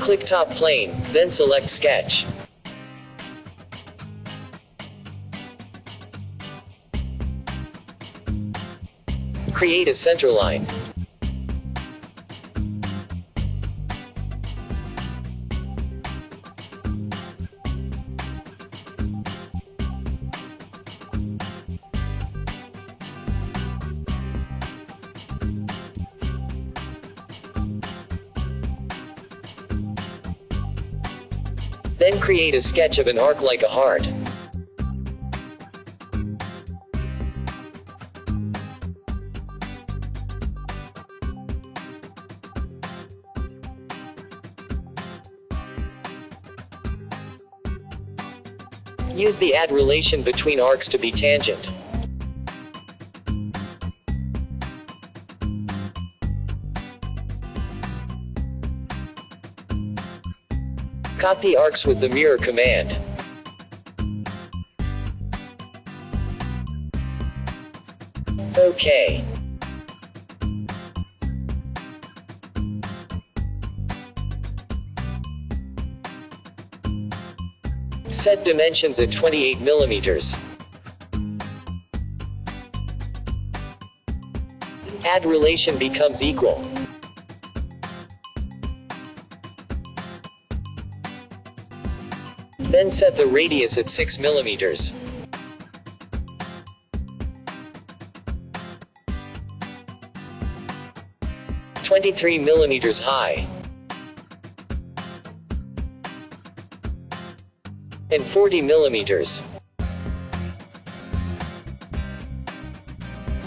Click top plane, then select sketch. Create a center line. Create a sketch of an arc like a heart. Use the add relation between arcs to be tangent. Copy arcs with the mirror command. OK. Set dimensions at 28 millimeters. Add relation becomes equal. Then set the radius at 6 millimeters. Twenty-three millimeters high. And 40 millimeters.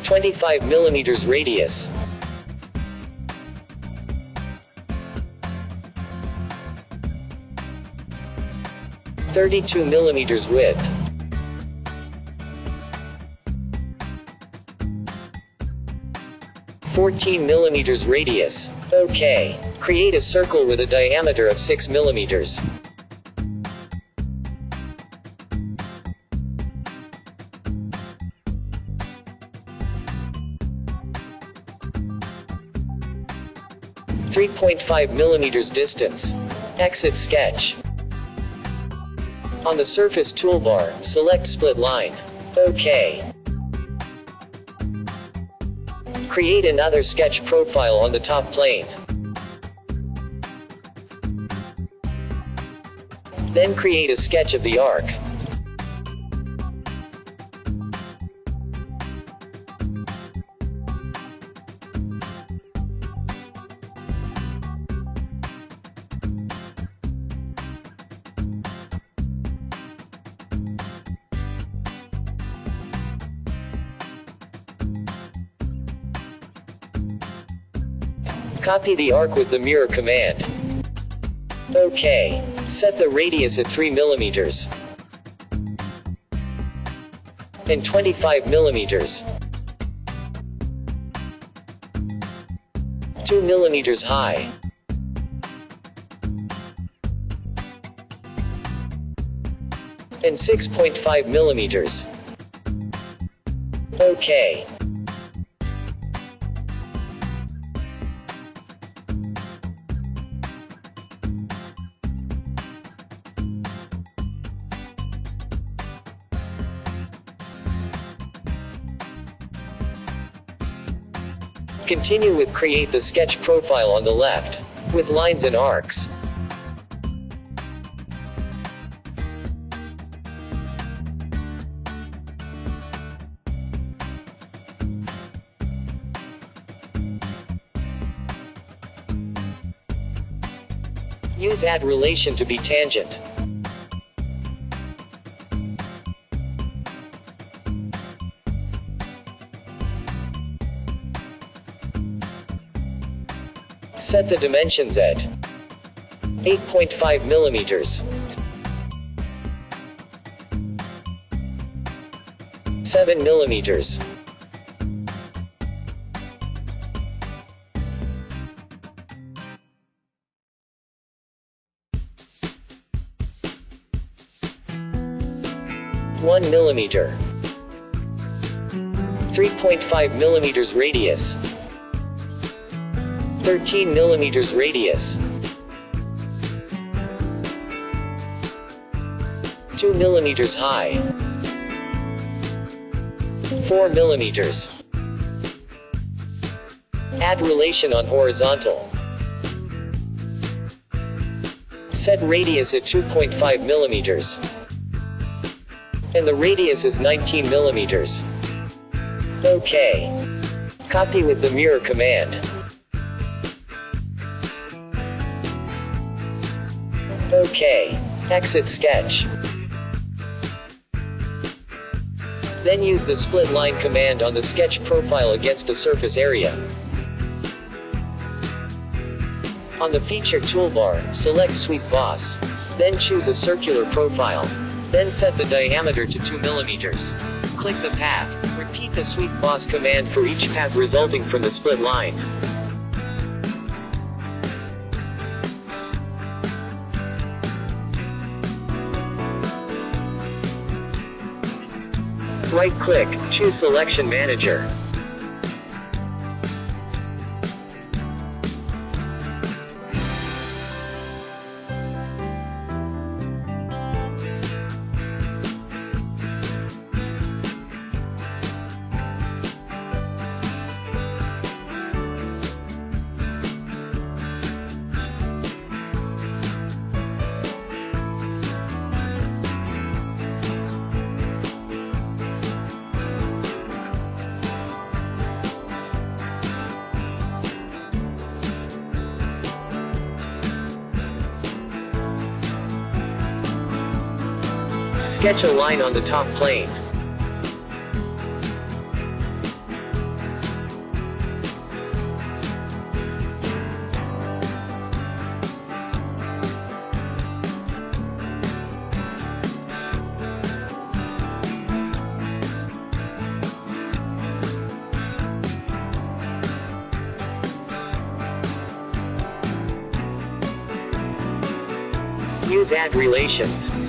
25 millimeters radius. 32 millimeters width. Fourteen millimeters radius. OK. Create a circle with a diameter of 6 millimeters. Three point five millimeters distance. Exit sketch. On the surface toolbar, select split line. OK. Create another sketch profile on the top plane. Then create a sketch of the arc. Copy the arc with the mirror command. OK. Set the radius at 3 millimeters. And 25 millimeters. 2 millimeters high. And 6.5 millimeters. OK. Continue with create the sketch profile on the left, with lines and arcs. Use add relation to be tangent. Set the dimensions at 8.5 millimeters. 7 millimeters. One millimeter. 3.5 millimeters radius. 13 millimeters radius, 2 millimeters high, 4 millimeters. Add relation on horizontal. Set radius at 2.5 millimeters. And the radius is 19 millimeters. Okay. Copy with the mirror command. OK. Exit sketch. Then use the split line command on the sketch profile against the surface area. On the feature toolbar, select Sweep Boss. Then choose a circular profile. Then set the diameter to 2 millimeters. Click the path. Repeat the Sweep Boss command for each path resulting from the split line. Right-click, choose Selection Manager. Sketch a line on the top plane. Use add relations.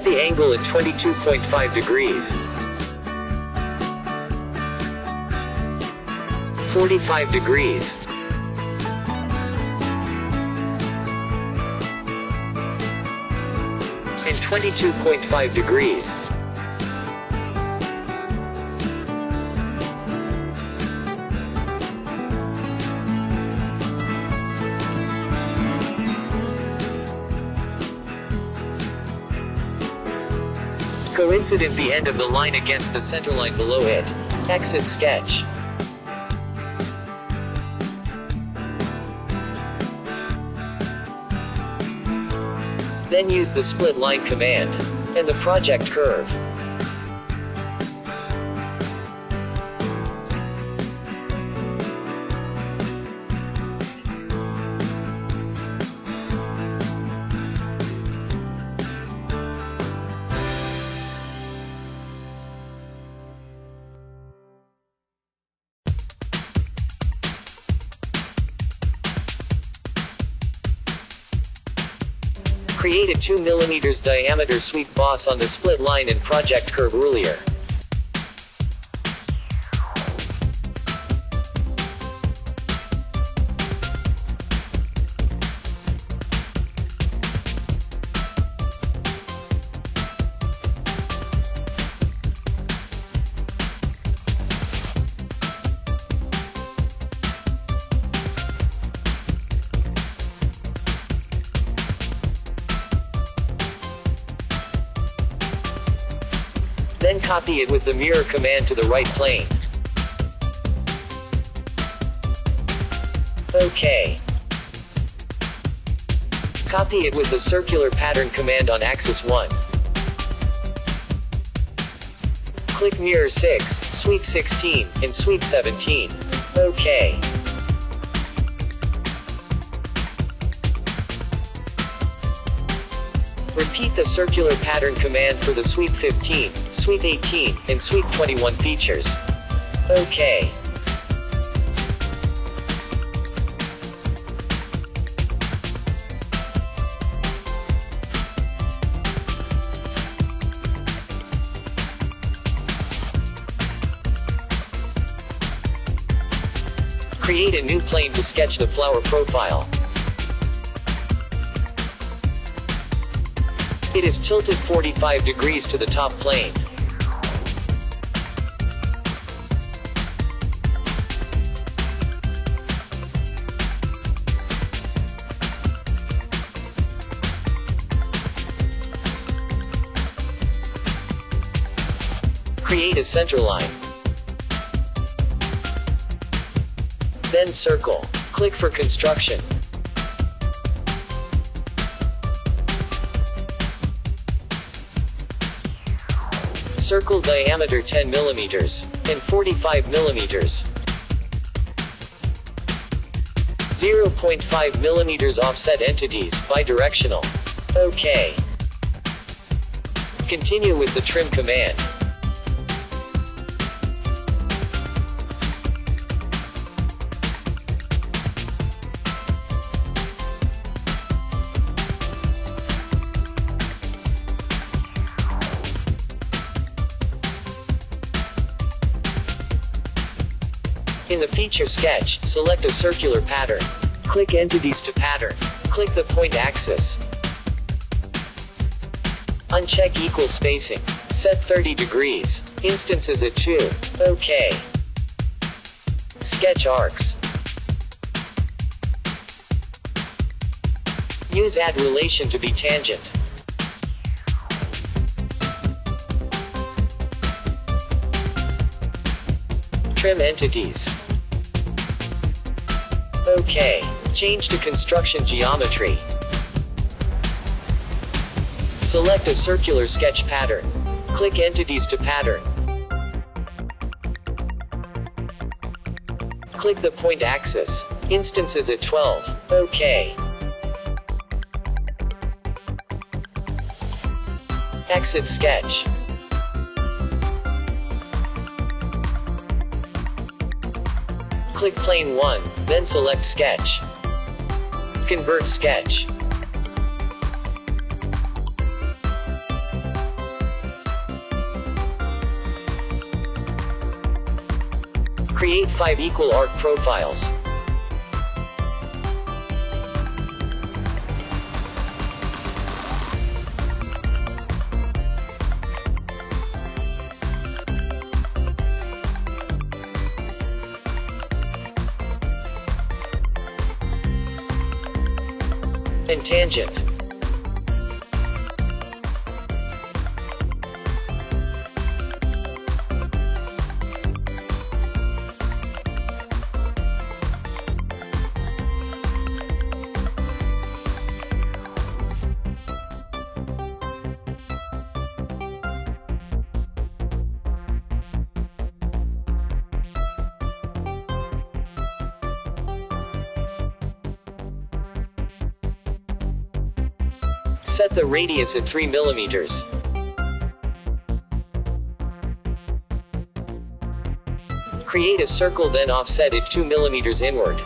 Set the angle at 22.5 degrees. 45 degrees. And 22.5 degrees. Coincident the end of the line against the centerline below it. Exit sketch. Then use the split line command. And the project curve. Create a 2 mm diameter sweep boss on the split line and project curve ruler. Copy it with the mirror command to the right plane. OK. Copy it with the circular pattern command on axis 1. Click mirror 6, sweep 16, and sweep 17. OK. Repeat the circular pattern command for the Sweep 15, Sweep 18, and Sweep 21 features. Okay. Create a new plane to sketch the flower profile. It is tilted 45 degrees to the top plane. Create a center line. Then circle. Click for construction. Circle diameter 10 mm and 45 mm. 0.5 mm offset entities, bidirectional. OK. Continue with the trim command. Feature sketch, select a circular pattern. Click Entities to Pattern. Click the point axis. Uncheck equal spacing. Set 30 degrees. Instances at 2. OK. Sketch arcs. Use add relation to be tangent. Trim entities. OK. Change to construction geometry. Select a circular sketch pattern. Click Entities to Pattern. Click the point axis. Instances at 12. OK. Exit sketch. Click Plane 1, then select Sketch. Convert Sketch. Create 5 equal arc profiles. And Set the radius at 3 millimeters. Create a circle then offset it 2 millimeters inward.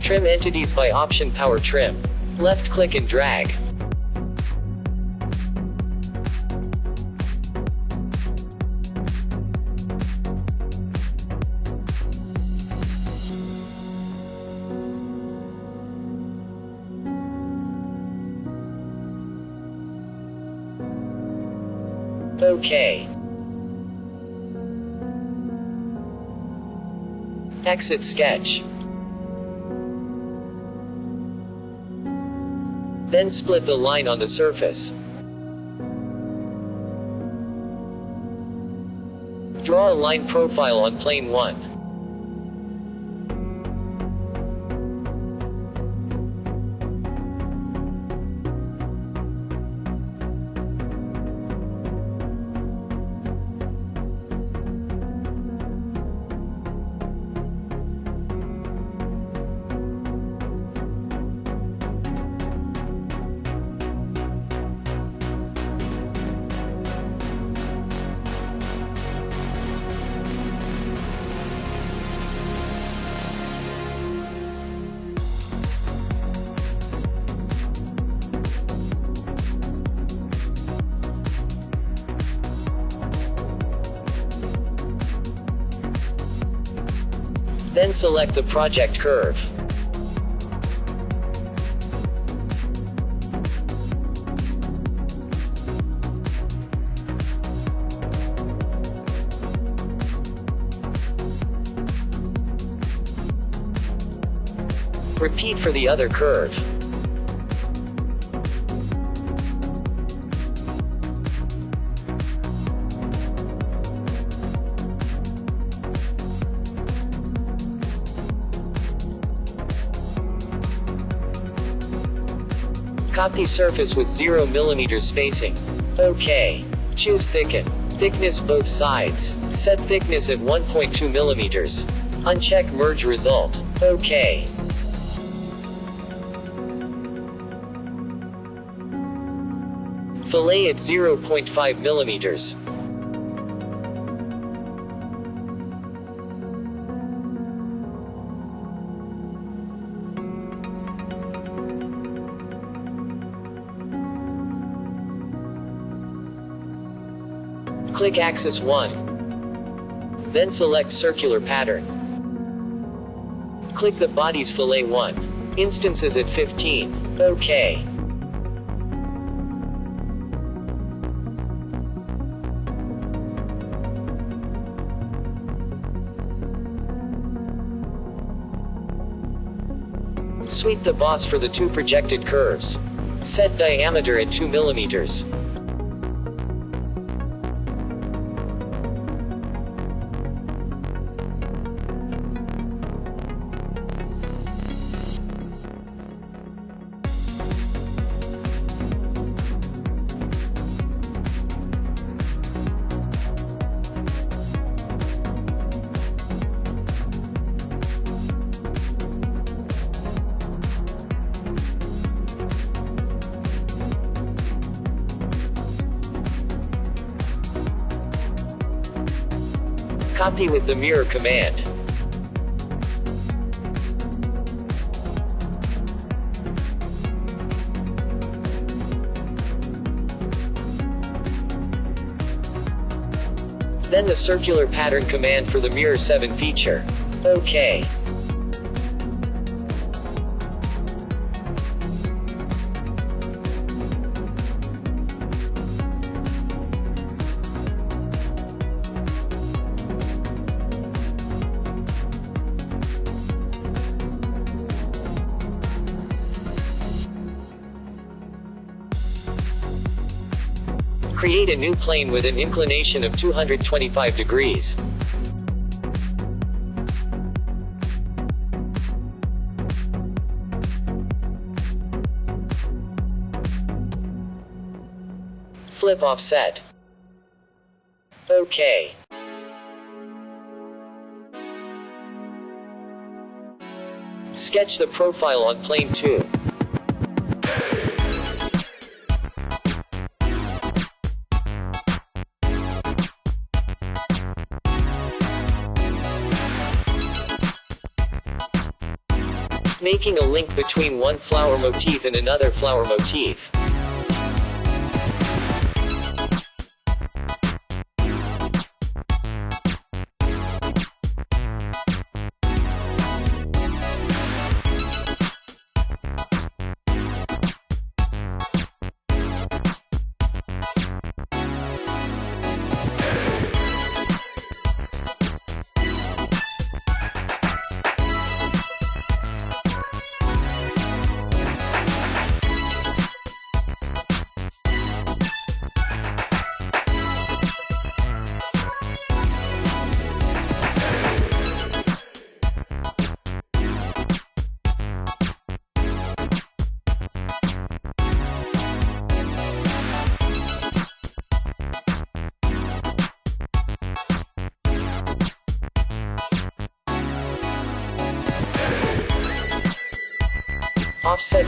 Trim entities by option power trim. Left click and drag. Exit sketch. Then split the line on the surface. Draw a line profile on plane 1. Then select the project curve. Repeat for the other curve. Copy surface with 0 mm spacing. OK. Choose thicken. Thickness both sides. Set thickness at 1.2 mm. Uncheck merge result. OK. Fillet at 0.5 millimeters. Click axis 1. Then select circular pattern. Click the body's fillet 1. Instances at 15. OK. Sweep the boss for the two projected curves. Set diameter at 2 millimeters. Copy with the mirror command. Then the circular pattern command for the mirror 7 feature. OK. Create a new plane with an inclination of 225 degrees. Flip offset. OK. Sketch the profile on plane 2. Making a link between one flower motif and another flower motif.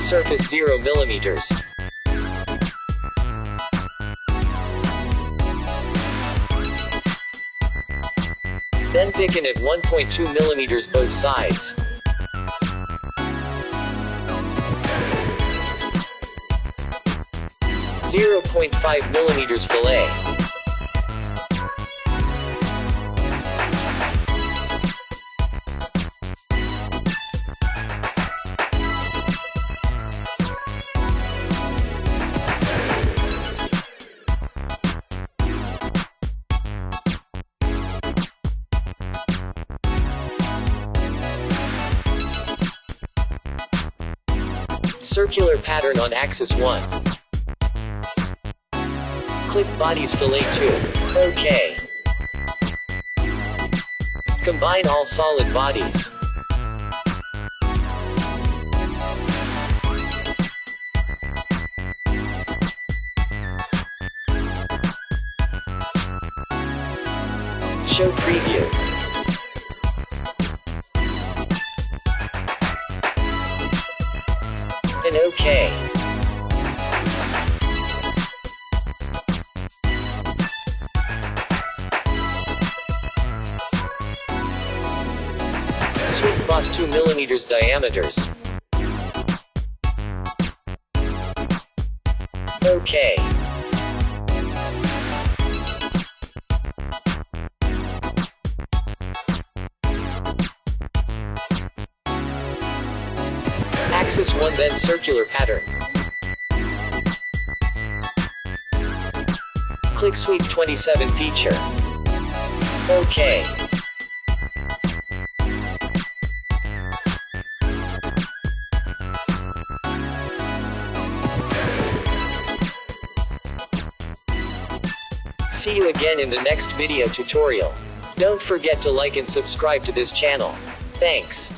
Surface 0 millimeters. Then thicken at 1.2 millimeters both sides. Zero point five millimeters fillet. On axis 1. Click bodies fillet 2. OK. Combine all solid bodies. Show preview. Diameters. OK. Axis 1 then circular pattern. Click Sweep 27 feature. OK. You again in the next video tutorial. Don't forget to like and subscribe to this channel. Thanks.